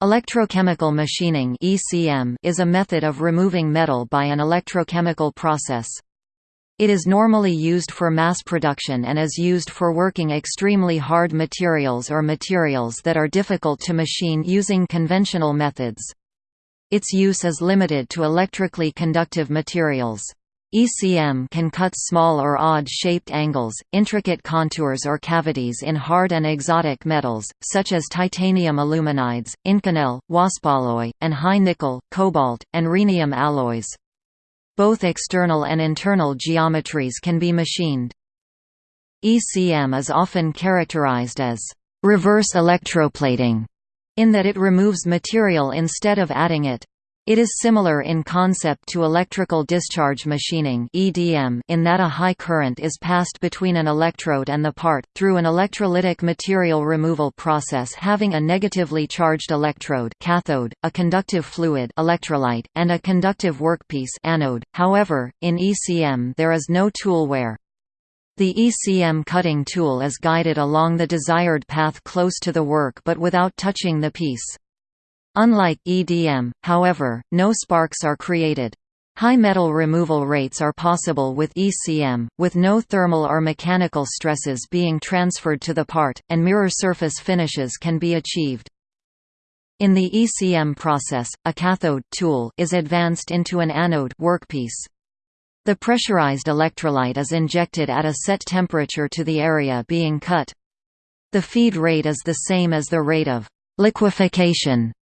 Electrochemical machining (ECM) is a method of removing metal by an electrochemical process. It is normally used for mass production and is used for working extremely hard materials or materials that are difficult to machine using conventional methods. Its use is limited to electrically conductive materials. ECM can cut small or odd-shaped angles, intricate contours or cavities in hard and exotic metals, such as titanium aluminides, Inconel, Waspaloy, and high-nickel, cobalt, and rhenium alloys. Both external and internal geometries can be machined. ECM is often characterized as reverse electroplating, in that it removes material instead of adding it. It is similar in concept to electrical discharge machining (EDM) in that a high current is passed between an electrode and the part through an electrolytic material removal process having a negatively charged electrode cathode, a conductive fluid electrolyte, and a conductive workpiece anode. However, in ECM there is no tool wear. The ECM cutting tool is guided along the desired path close to the work but without touching the piece. Unlike EDM, however, no sparks are created. High metal removal rates are possible with ECM, with no thermal or mechanical stresses being transferred to the part, and mirror surface finishes can be achieved. In the ECM process, a cathode tool is advanced into an anode workpiece. The pressurized electrolyte is injected at a set temperature to the area being cut. The feed rate is the same as the rate of liquefaction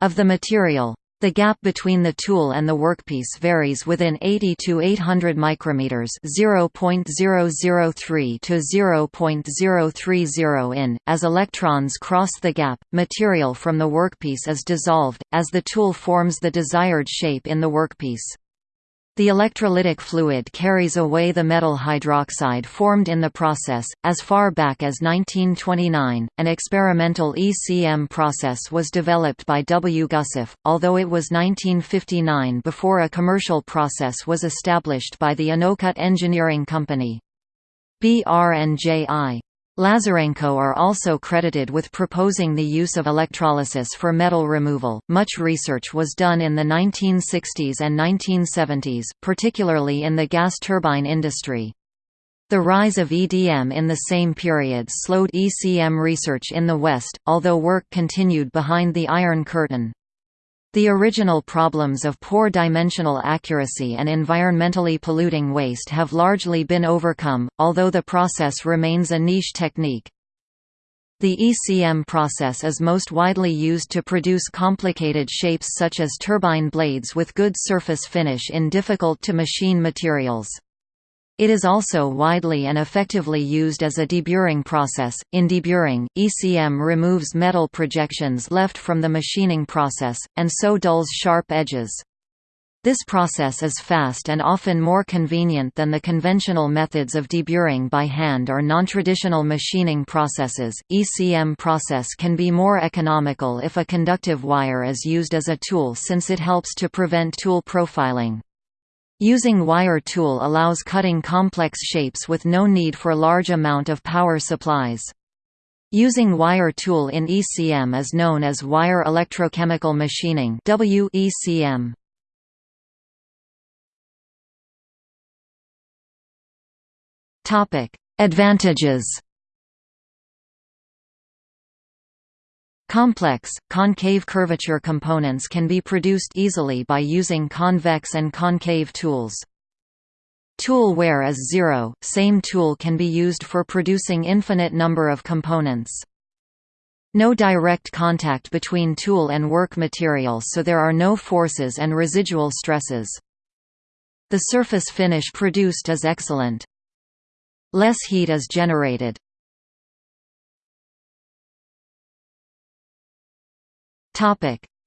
of the material. The gap between the tool and the workpiece varies within 80 to 800 micrometers, 0.003 to 0.030 in. As electrons cross the gap, material from the workpiece is dissolved as the tool forms the desired shape in the workpiece. The electrolytic fluid carries away the metal hydroxide formed in the process. As far back as 1929, an experimental ECM process was developed by W. Gussett, although it was 1959 before a commercial process was established by the Anocut Engineering Company. BR&JI Lazarenko are also credited with proposing the use of electrolysis for metal removal. Much research was done in the 1960s and 1970s, particularly in the gas turbine industry. The rise of EDM in the same period slowed ECM research in the West, although work continued behind the Iron Curtain. The original problems of poor dimensional accuracy and environmentally polluting waste have largely been overcome, although the process remains a niche technique. The ECM process is most widely used to produce complicated shapes such as turbine blades with good surface finish in difficult-to-machine materials. It is also widely and effectively used as a deburring process. In deburring, ECM removes metal projections left from the machining process, and so dulls sharp edges. This process is fast and often more convenient than the conventional methods of deburring by hand or non-traditional machining processes. ECM process can be more economical if a conductive wire is used as a tool since it helps to prevent tool profiling. Using wire tool allows cutting complex shapes with no need for large amount of power supplies. Using wire tool in ECM is known as wire electrochemical machining WECM. Topic: Advantages Complex, concave curvature components can be produced easily by using convex and concave tools. Tool wear is zero, same tool can be used for producing infinite number of components. No direct contact between tool and work material so there are no forces and residual stresses. The surface finish produced is excellent. Less heat is generated.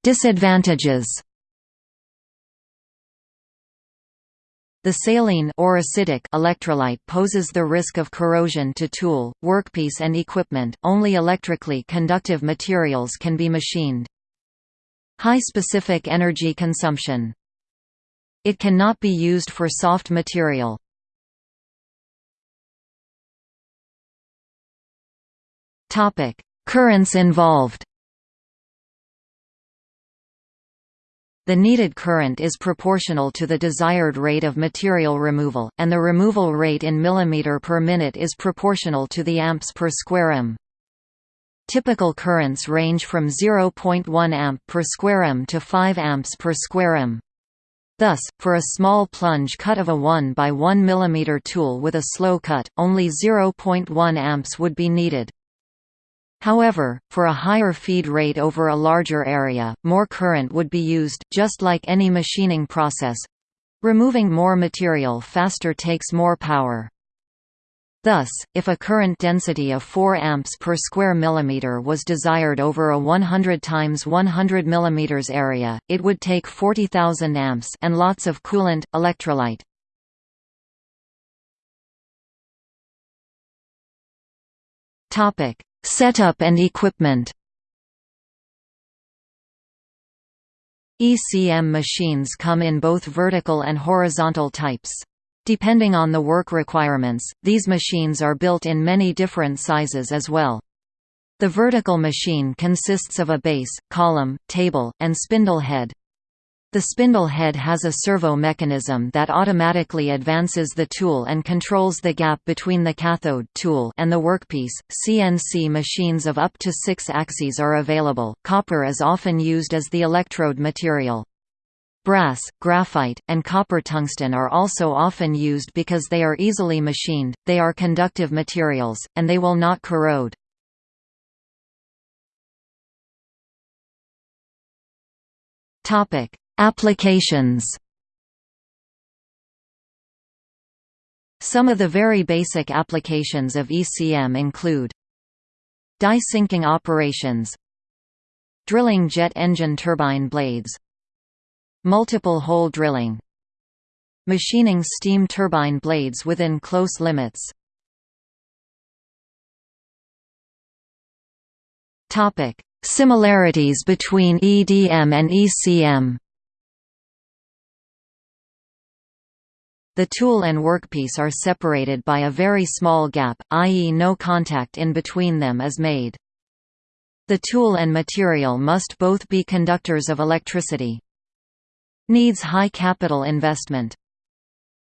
Disadvantages. The saline or acidic electrolyte poses the risk of corrosion to tool, workpiece and equipment. Only electrically conductive materials can be machined. High specific energy consumption. It cannot be used for soft material. Topic: Currents involved. The needed current is proportional to the desired rate of material removal, and the removal rate in millimeter per minute is proportional to the amps per square m. Typical currents range from 0.1 amp per square m to 5 amps per square m. Thus, for a small plunge cut of a 1 by 1 mm tool with a slow cut, only 0.1 amps would be needed. However, for a higher feed rate over a larger area, more current would be used, just like any machining process. Removing more material faster takes more power. Thus, if a current density of 4 amps per square millimeter was desired over a 100 times 100 millimeters area, it would take 40,000 amps and lots of coolant electrolyte. Topic: Setup and equipment. ECM machines come in both vertical and horizontal types. Depending on the work requirements, these machines are built in many different sizes as well. The vertical machine consists of a base, column, table, and spindle head. The spindle head has a servo mechanism that automatically advances the tool and controls the gap between the cathode tool and the workpiece. CNC machines of up to 6 axes are available. Copper is often used as the electrode material. Brass, graphite, and copper tungsten are also often used because they are easily machined, they are conductive materials, and they will not corrode. Applications. Some of the very basic applications of ECM include Die sinking operations Drilling jet engine turbine blades Multiple hole drilling Machining steam turbine blades within close limits. Topic Similarities between EDM and ECM The tool and workpiece are separated by a very small gap, i.e. no contact in between them is made. The tool and material must both be conductors of electricity. Needs high capital investment.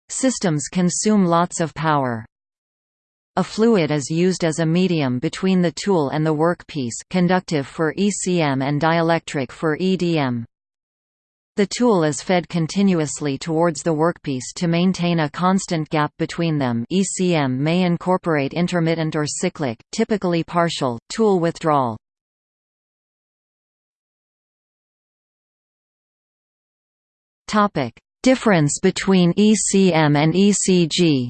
Systems consume lots of power. A fluid is used as a medium between the tool and the workpiece conductive for ECM and dielectric for EDM. The tool is fed continuously towards the workpiece to maintain a constant gap between them ECM may incorporate intermittent or cyclic, typically partial, tool withdrawal. Difference between ECM and ECG.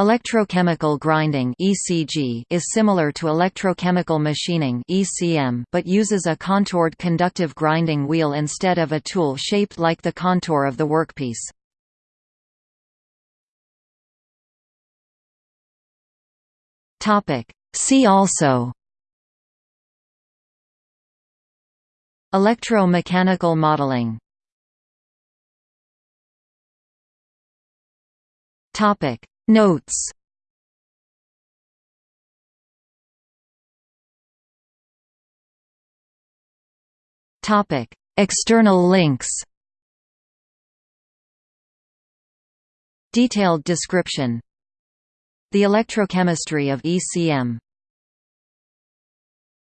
Electrochemical grinding (ECG) is similar to electrochemical machining (ECM) but uses a contoured conductive grinding wheel instead of a tool shaped like the contour of the workpiece. Topic: See also Electromechanical modeling Topic Notes. Topic. External links. Detailed description. The electrochemistry of ECM